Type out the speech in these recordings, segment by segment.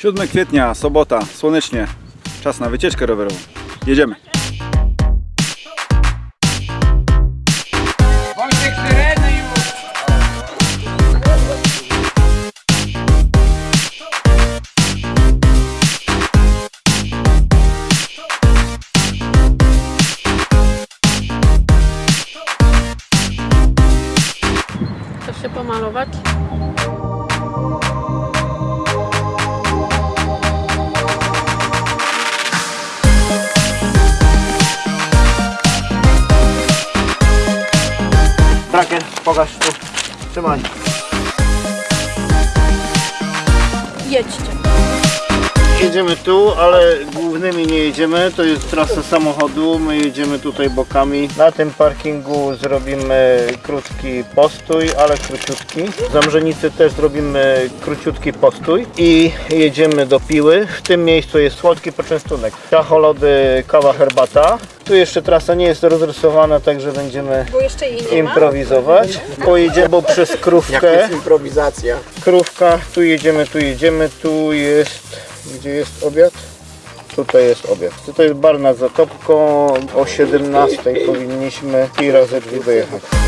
7 kwietnia, sobota, słonecznie. Czas na wycieczkę rowerową. Jedziemy. Się pomalować? Braken, pokaż tu. Trzymaj. Jedźcie. Jedziemy tu, ale głównymi nie jedziemy. To jest trasa samochodu. My jedziemy tutaj bokami. Na tym parkingu zrobimy krótki postój, ale króciutki. W Zamrzenicy też zrobimy króciutki postój i jedziemy do Piły. W tym miejscu jest słodki poczęstunek. Czacholody, kawa, herbata. Tu jeszcze trasa nie jest rozrysowana, także będziemy Bo jeszcze jej nie improwizować. Pojedziemy przez krówkę. improwizacja. Krówka, tu jedziemy, tu jedziemy, tu jest, gdzie jest obiad? Tutaj jest obiad. Tutaj jest bar nad Zatopką, o 17 powinniśmy i razy drzwi dojechać.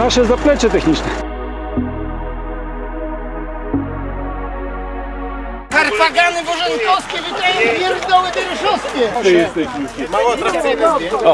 Nasze zaplecze techniczne. Harpagany bożenkowskie wydają pierdoły dyryszowskie. Mało atrakcyjne zdjęcie.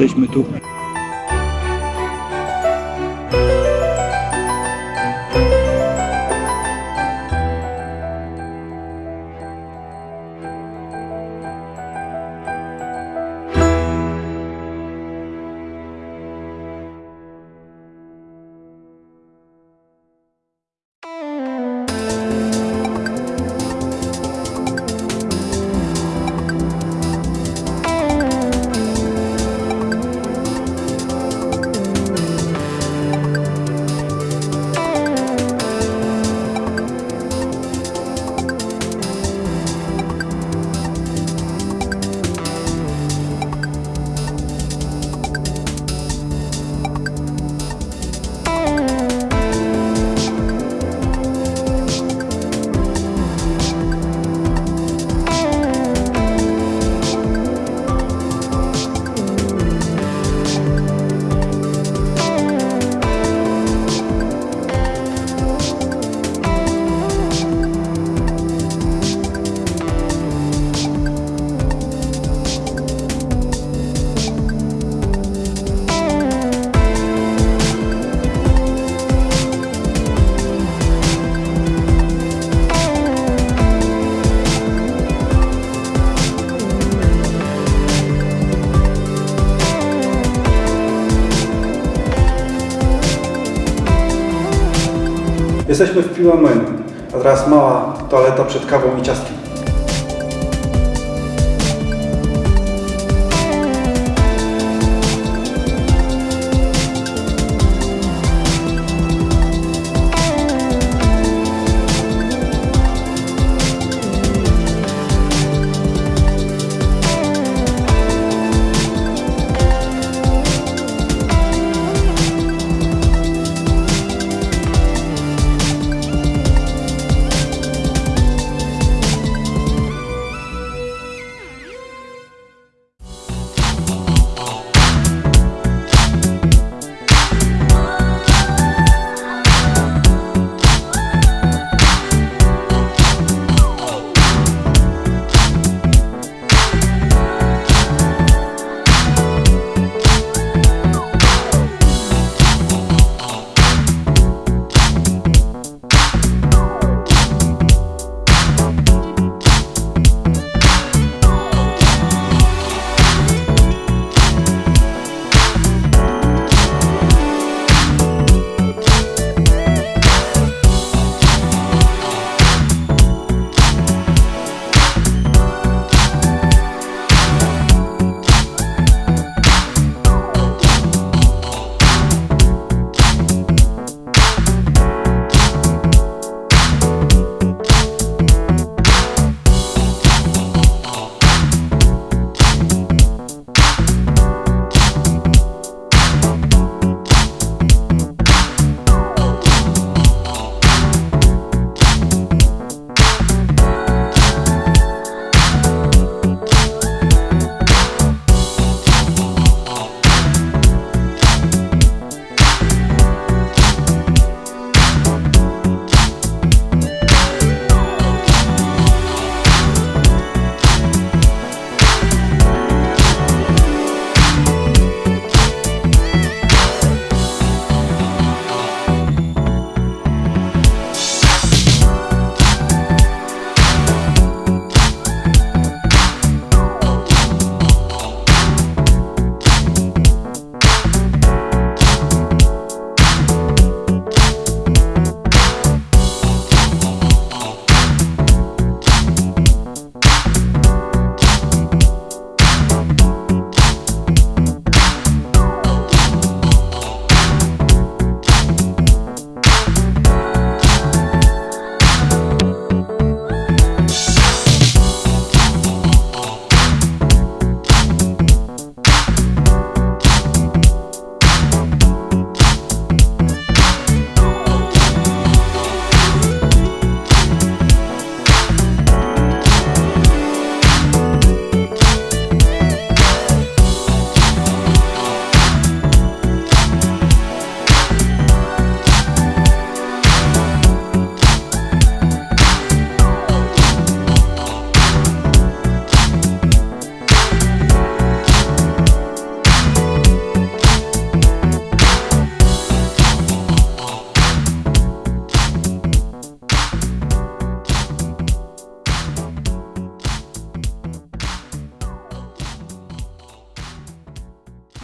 Jesteśmy tu. Jesteśmy w Piłameniu, a teraz mała toaleta przed kawą i ciastkiem.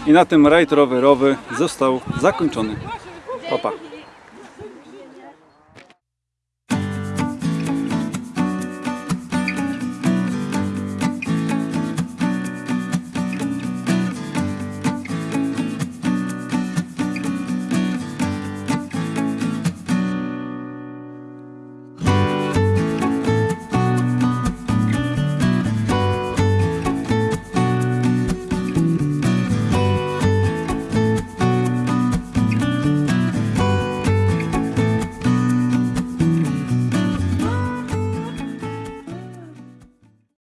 I na tym rajd rowerowy został zakończony. Opa.